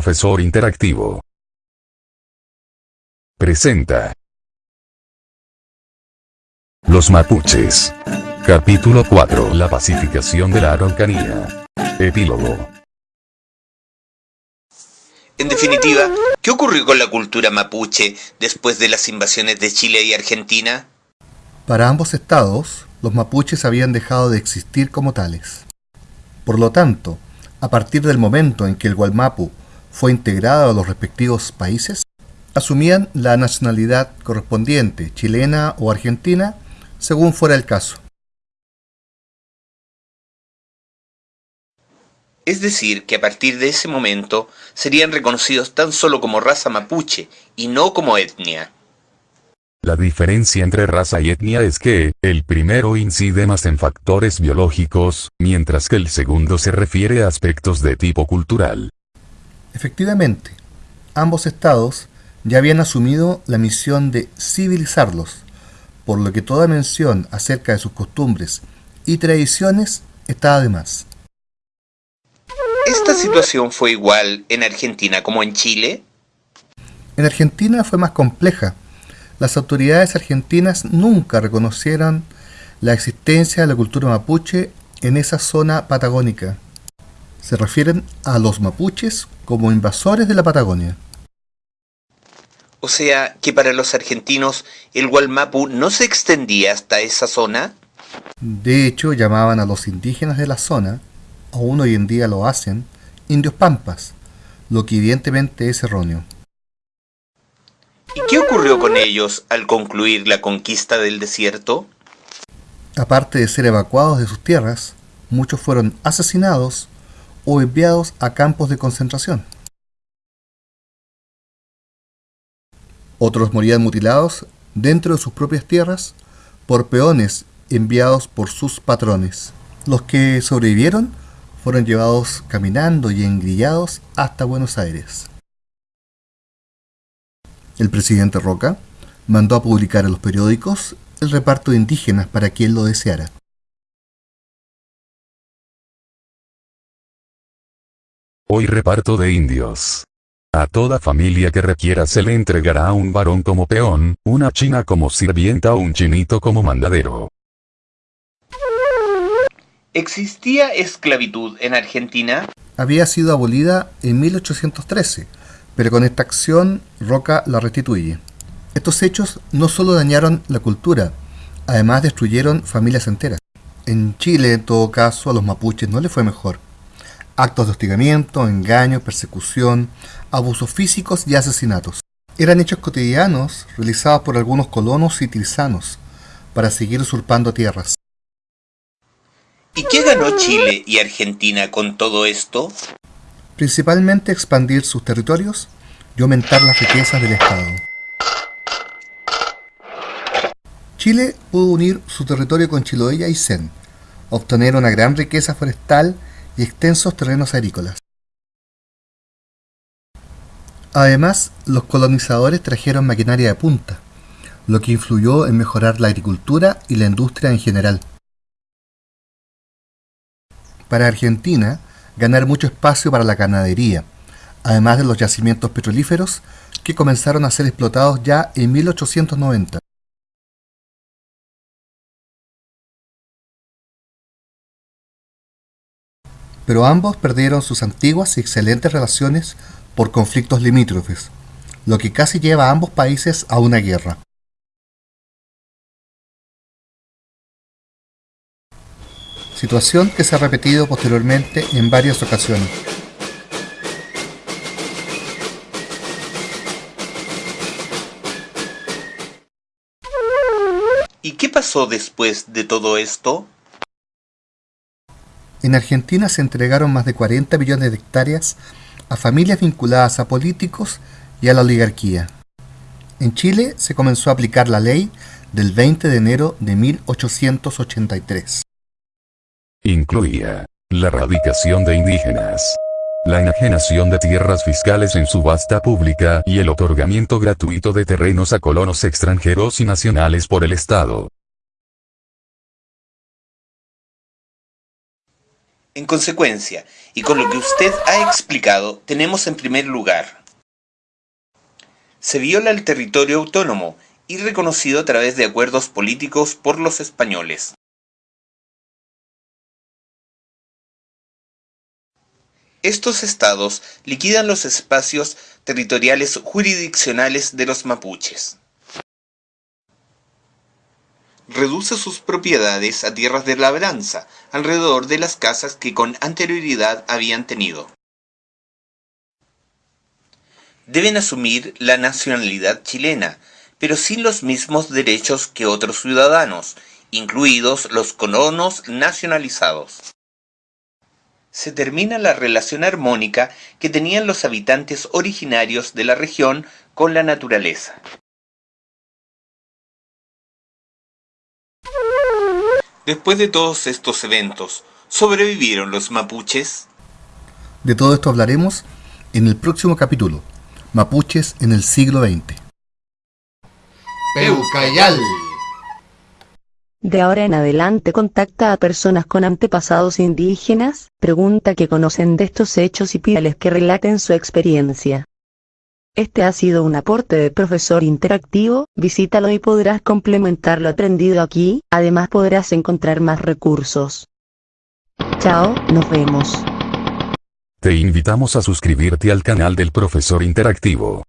Profesor Interactivo. Presenta. Los mapuches. Capítulo 4. La pacificación de la Araucanía. Epílogo. En definitiva, ¿qué ocurrió con la cultura mapuche después de las invasiones de Chile y Argentina? Para ambos estados, los mapuches habían dejado de existir como tales. Por lo tanto, a partir del momento en que el Gualmapu fue integrado a los respectivos países, asumían la nacionalidad correspondiente, chilena o argentina, según fuera el caso. Es decir, que a partir de ese momento serían reconocidos tan solo como raza mapuche y no como etnia. La diferencia entre raza y etnia es que, el primero incide más en factores biológicos, mientras que el segundo se refiere a aspectos de tipo cultural. Efectivamente, ambos estados ya habían asumido la misión de civilizarlos, por lo que toda mención acerca de sus costumbres y tradiciones estaba de más. ¿Esta situación fue igual en Argentina como en Chile? En Argentina fue más compleja, las autoridades argentinas nunca reconocieron la existencia de la cultura mapuche en esa zona patagónica. Se refieren a los mapuches como invasores de la Patagonia. O sea, que para los argentinos el Gualmapu no se extendía hasta esa zona. De hecho, llamaban a los indígenas de la zona, aún hoy en día lo hacen, indios pampas, lo que evidentemente es erróneo. ¿Y qué ocurrió con ellos al concluir la conquista del desierto? Aparte de ser evacuados de sus tierras, muchos fueron asesinados o enviados a campos de concentración. Otros morían mutilados dentro de sus propias tierras por peones enviados por sus patrones. Los que sobrevivieron fueron llevados caminando y engrillados hasta Buenos Aires. El presidente Roca mandó a publicar en los periódicos el reparto de indígenas para quien lo deseara. Hoy reparto de indios. A toda familia que requiera se le entregará un varón como peón, una china como sirvienta o un chinito como mandadero. ¿Existía esclavitud en Argentina? Había sido abolida en 1813 pero con esta acción Roca la restituye. Estos hechos no solo dañaron la cultura, además destruyeron familias enteras. En Chile, en todo caso, a los mapuches no les fue mejor. Actos de hostigamiento, engaño, persecución, abusos físicos y asesinatos. Eran hechos cotidianos realizados por algunos colonos y trisanos para seguir usurpando tierras. ¿Y qué ganó Chile y Argentina con todo esto? principalmente expandir sus territorios y aumentar las riquezas del Estado. Chile pudo unir su territorio con Chiloé y Aysén, obtener una gran riqueza forestal y extensos terrenos agrícolas. Además, los colonizadores trajeron maquinaria de punta, lo que influyó en mejorar la agricultura y la industria en general. Para Argentina, ganar mucho espacio para la ganadería, además de los yacimientos petrolíferos que comenzaron a ser explotados ya en 1890. Pero ambos perdieron sus antiguas y excelentes relaciones por conflictos limítrofes, lo que casi lleva a ambos países a una guerra. situación que se ha repetido posteriormente en varias ocasiones. ¿Y qué pasó después de todo esto? En Argentina se entregaron más de 40 millones de hectáreas a familias vinculadas a políticos y a la oligarquía. En Chile se comenzó a aplicar la ley del 20 de enero de 1883. Incluía la erradicación de indígenas, la enajenación de tierras fiscales en subasta pública y el otorgamiento gratuito de terrenos a colonos extranjeros y nacionales por el Estado. En consecuencia, y con lo que usted ha explicado, tenemos en primer lugar, se viola el territorio autónomo y reconocido a través de acuerdos políticos por los españoles. Estos estados liquidan los espacios territoriales jurisdiccionales de los mapuches. Reduce sus propiedades a tierras de labranza, alrededor de las casas que con anterioridad habían tenido. Deben asumir la nacionalidad chilena, pero sin los mismos derechos que otros ciudadanos, incluidos los colonos nacionalizados. Se termina la relación armónica que tenían los habitantes originarios de la región con la naturaleza. Después de todos estos eventos, ¿sobrevivieron los mapuches? De todo esto hablaremos en el próximo capítulo, Mapuches en el siglo XX. Peucayal. De ahora en adelante contacta a personas con antepasados indígenas, pregunta que conocen de estos hechos y pídales que relaten su experiencia. Este ha sido un aporte de profesor interactivo, visítalo y podrás complementar lo aprendido aquí, además podrás encontrar más recursos. Chao, nos vemos. Te invitamos a suscribirte al canal del profesor interactivo.